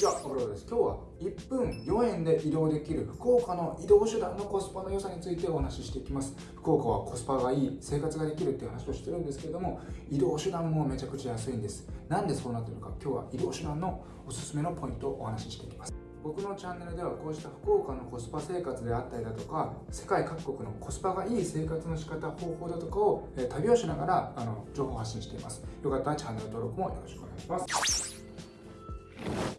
ちは、小黒です。今日は1分4円で移動できる福岡の移動手段のコスパの良さについてお話ししていきます。福岡はコスパがいい、生活ができるっていう話をしてるんですけれども、移動手段もめちゃくちゃ安いんです。なんでそうなってるのか、今日は移動手段のおすすめのポイントをお話ししていきます。僕のチャンネルではこうした福岡のコスパ生活であったりだとか世界各国のコスパがいい生活の仕方方法だとかを、旅をしながらあの情報発信していますよかったらチャンネル登録もよろしくお願いします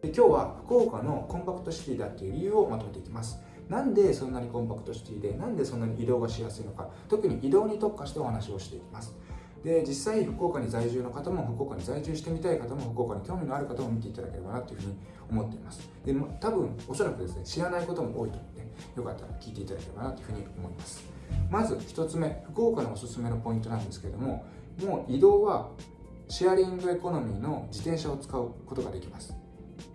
で今日は福岡のコンパクトシティだっていう理由をまとめていきます。なんでそんなにコンパクトシティでなんでそんなに移動がしやすいのか。特に移動に特化してお話をしていきます。で実際福岡に在住の方も福岡に在住してみたい方も福岡に興味のある方も見ていただければなというふうに思っています。で多分おそらくですね知らないことも多いと思うのでよかったら聞いていただければなというふうに思います。まず1つ目福岡のおすすめのポイントなんですけれどももう移動はシェアリングエコノミーの自転車を使うことができます。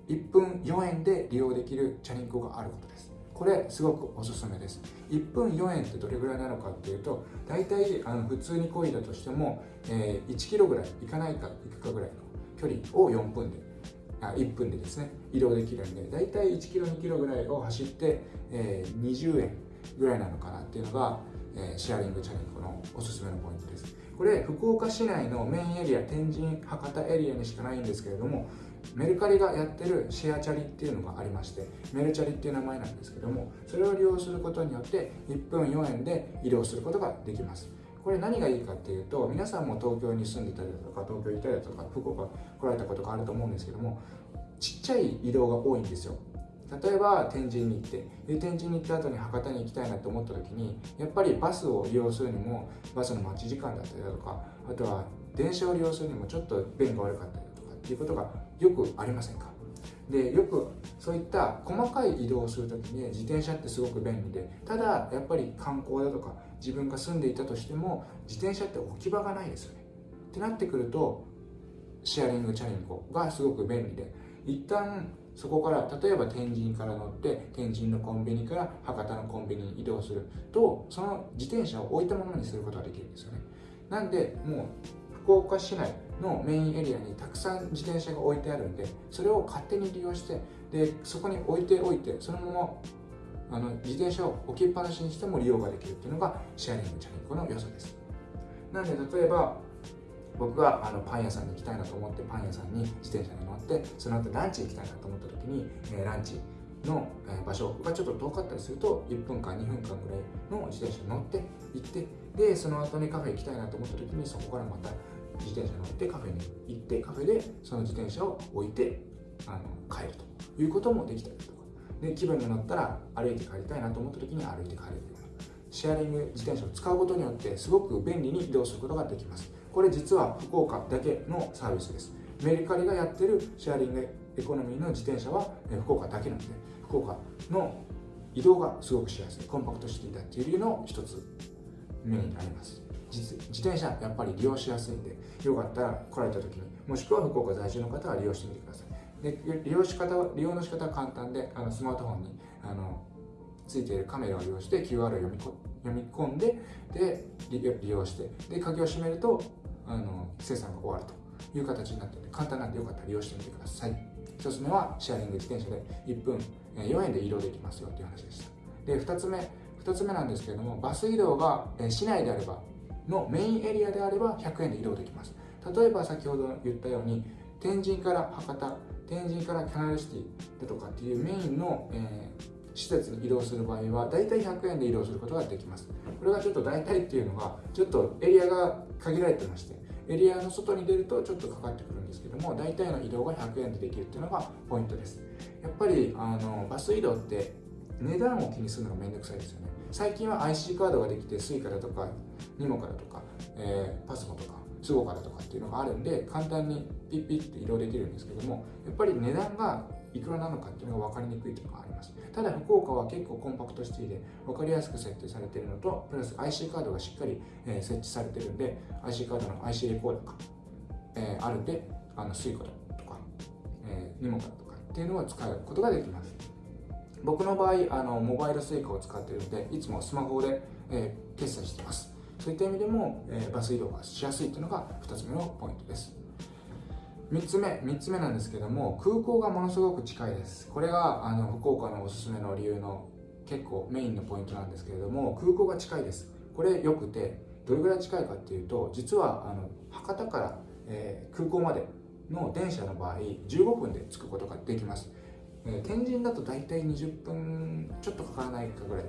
1分4円で利用できるチャリンコがあることです。これすごくおすすめです。1分4円ってどれぐらいなのかっていうと大体あの普通に漕いだとしても、えー、1キロぐらい行かないか行くかぐらいの距離を4分であ1分でですね移動できるんで大体1キロ2キロぐらいを走って、えー、20円ぐらいなのかなっていうのが、え、シェアリングチャリンコのおすすめのポイントです。これ福岡市内のメインエリア天神博多エリアにしかないんですけれどもメルカリがやってるシェアチャリっていうのがありましてメルチャリっていう名前なんですけどもそれを利用することによって1分4円で移動することができます。これ何がいいかっていうと皆さんも東京に住んでたりだとか東京行ったりだとか福岡来られたことがあると思うんですけどもちっちゃい移動が多いんですよ。例えば天神に行ってで天神に行った後に博多に行きたいなと思った時にやっぱりバスを利用するにもバスの待ち時間だったりだとかあとは電車を利用するにもちょっと便が悪かったりだとかっていうことがよくありませんか？でよくそういった細かい移動をする時に自転車ってすごく便利でただやっぱり観光だとか自分が住んでいたとしても自転車って置き場がないですよね。ってなってくるとシェアリングチャリンコがすごく便利で一旦そこから例えば天神から乗って天神のコンビニから博多のコンビニに移動するとその自転車を置いたままにすることができるんですよね。なんでもう福岡市内のメインエリアにたくさん自転車が置いてあるんでそれを勝手に利用してでそこに置いておいてそのままあの自転車を置きっぱなしにしても利用ができるっていうのがシェアリングチャリンコの良さです。なので例えば僕があのパン屋さんに行きたいなと思ってパン屋さんに自転車に乗ってその後ランチ行きたいなと思った時に、えー、ランチの場所がちょっと遠かったりすると1分間2分間ぐらいの自転車に乗って行ってでその後にカフェ行きたいなと思った時にそこからまた自転車に乗ってカフェに行ってカフェでその自転車を置いてあの帰るということもできたりとか。で気分が乗ったら歩いて帰りたいなと思った時に歩いて帰るシェアリング自転車を使うことによってすごく便利に移動することができます。これ実は福岡だけのサービスです。メルカリがやってるシェアリングエコノミーの自転車は福岡だけなので福岡の移動がすごくしやすい。コンパクトシティだっていう理由の一つ目になります。自転車やっぱり利用しやすいんでよかったら来られた時にもしくは福岡在住の方は利用してみてください。で利用し方は利用の仕方は簡単であのスマートフォンにあのついているカメラを利用して QR を読み読み込んでで利用してで鍵を閉めるとあの生産が終わるという形になっているので簡単なんでよかったら利用してみてください。1つ目はシェアリング自転車で1分4円で移動できますよという話でしたで2つ目2つ目なんですけれどもバス移動が市内であればのメインエリアであれば100円で移動できます。例えば先ほど言ったように天神から博多天神からキャナルシティだとかっていうメインの、えー施設に移動する場合は大体100円で移動することができます。これがちょっと大体っていうのがちょっとエリアが限られてましてエリアの外に出るとちょっとかかってくるんですけども大体の移動が100円でできるっていうのがポイントです。やっぱりあのバス移動って値段を気にするのがめんどくさいですよね。最近は IC カードができて Suica だとか NIMO からとか、えー、パスモとかSUGOCA とかっていうのがあるんで簡単にピッピッって移動できるんですけどもやっぱり値段がいくらなのかっていうのが分かりにくいというのがありますただ福岡は結構コンパクトシティで分かりやすく設定されているのとプラス IC カードがしっかり、え、設置されてるんで IC カードの IC レコーダーが、えー、あるんであのスイカとか、えー、ニモカとかっていうのを使うことができます。僕の場合あのモバイルスイカを使っているのでいつもスマホで、えー、決済しています。そういった意味でも、えー、バス移動がしやすいというのが2つ目のポイントです。3つ目3つ目なんですけども空港がものすごく近いです。これがあの福岡のおすすめの理由の結構メインのポイントなんですけれども空港が近いです。これよくてどれぐらい近いかっていうと実はあの博多から、えー、空港までの電車の場合15分で着くことができます、えー、天神だと大体20分ちょっとかからないかぐらい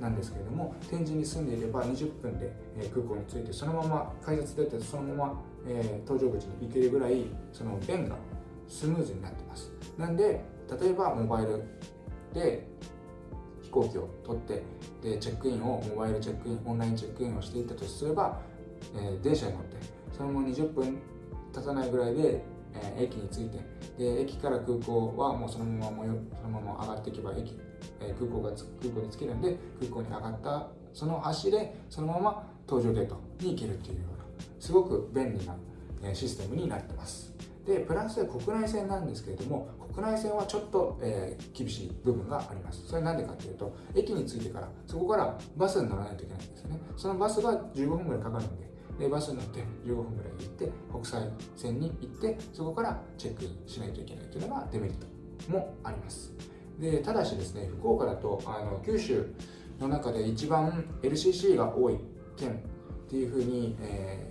なんですけれども天神に住んでいれば20分で、えー、空港に着いてそのまま改札出てそのまま、え搭乗口に行けるぐらいその便がスムーズになってます。なんで例えばモバイルで飛行機を取ってでチェックインをモバイルチェックインオンラインチェックインをしていったとすれば、えー、電車に乗ってそのまま20分経たないぐらいで、え、駅に着いて。で駅から空港はもうそのままもよそのまま上がっていけば駅、え、空港が空港に着けるんで空港に上がったその足でそのまま搭乗ゲートに行けるっていうようなすごく便利なシステムになってます。でプラス国内線なんですけれども国内線はちょっと、えー、厳しい部分があります。それなんでかっていうと駅に着いてからそこからバスに乗らないといけないんですよね。そのバスが15分ぐらいかかるんででバスに乗って15分ぐらい行って国際線に行ってそこからチェックインしないといけないというのがデメリットもあります。でただしですね福岡だとあの九州の中で一番 LCC が多い県っていうふうに、え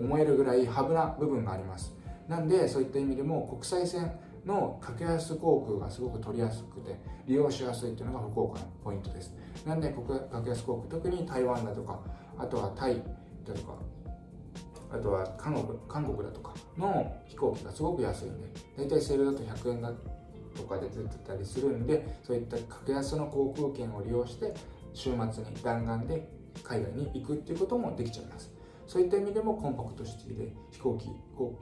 ー、思えるぐらいハブな部分があります。なんでそういった意味でも国際線の格安航空がすごく取りやすくて利用しやすいというのが福岡のポイントです。なんで格安航空特に台湾だとかあとはタイだとかあとは韓国韓国だとかの飛行機がすごく安いんで大体セールだと100円だとかで出てたりするんでそういった格安の航空券を利用して週末に弾丸で海外に行くっていうこともできちゃいます。そういった意味でもコンパクトシティで飛行機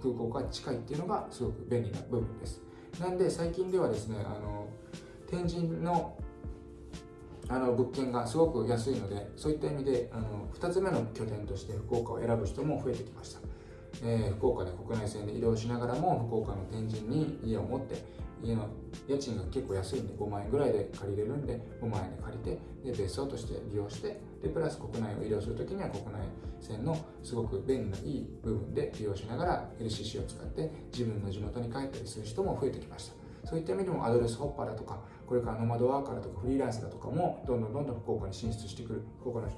空港が近いっていうのがすごく便利な部分です。なんで最近ではですねあの天神のあの物件がすごく安いのでそういった意味であの2つ目の拠点として福岡を選ぶ人も増えてきました、えー、福岡で国内線で移動しながらも福岡の天神に家を持って家の家賃が結構安いんで5万円ぐらいで借りれるんで5万円で借りてで別荘として利用してでプラス国内を移動するときには国内線のすごく便利ないい部分で利用しながら LCC を使って自分の地元に帰ったりする人も増えてきました。そういった意味でもアドレスホッパーだとかこれからノマドワーカーとかフリーランスだとかもどんどんどんどん福岡に進出してくる福岡の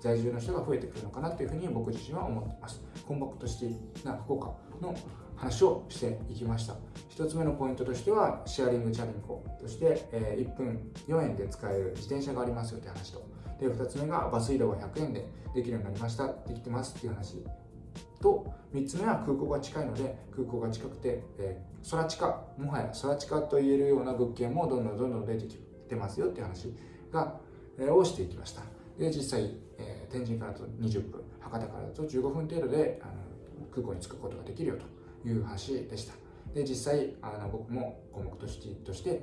在住の人が増えてくるのかなというふうに僕自身は思ってます。コンパクトシティな福岡の話をしていきました。1つ目のポイントとしてはシェアリングチャリンコとして、え1分4円で使える自転車がありますよという話と。で2つ目がバス移動が100円でできるようになりました。できてますっていう話。と3つ目は空港が近いので空港が近くて、えー、空地下もはや空地下と言えるような物件もどんどんどんどん出てきてますよっていう話が、えー、をしていきました。で実際、えー、天神からだと20分博多からだと15分程度であの空港に着くことができるよという話でした。で実際あの僕も項目としてとして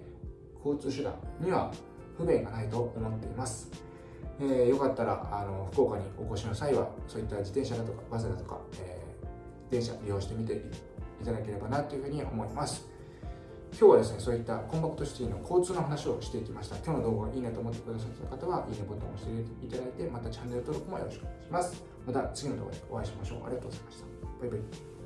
交通手段には不便がないと思っています。えー、よかったらあの福岡にお越しの際はそういった自転車だとかバスだとか、えー、電車利用してみていただければなというふうに思います。今日はですねそういったコンパクトシティの交通の話をしていきました。今日の動画がいいなと思ってくださった方はいいねボタンを押していただいてまたチャンネル登録もよろしくお願いします。また次の動画でお会いしましょう。ありがとうございました。バイバイ。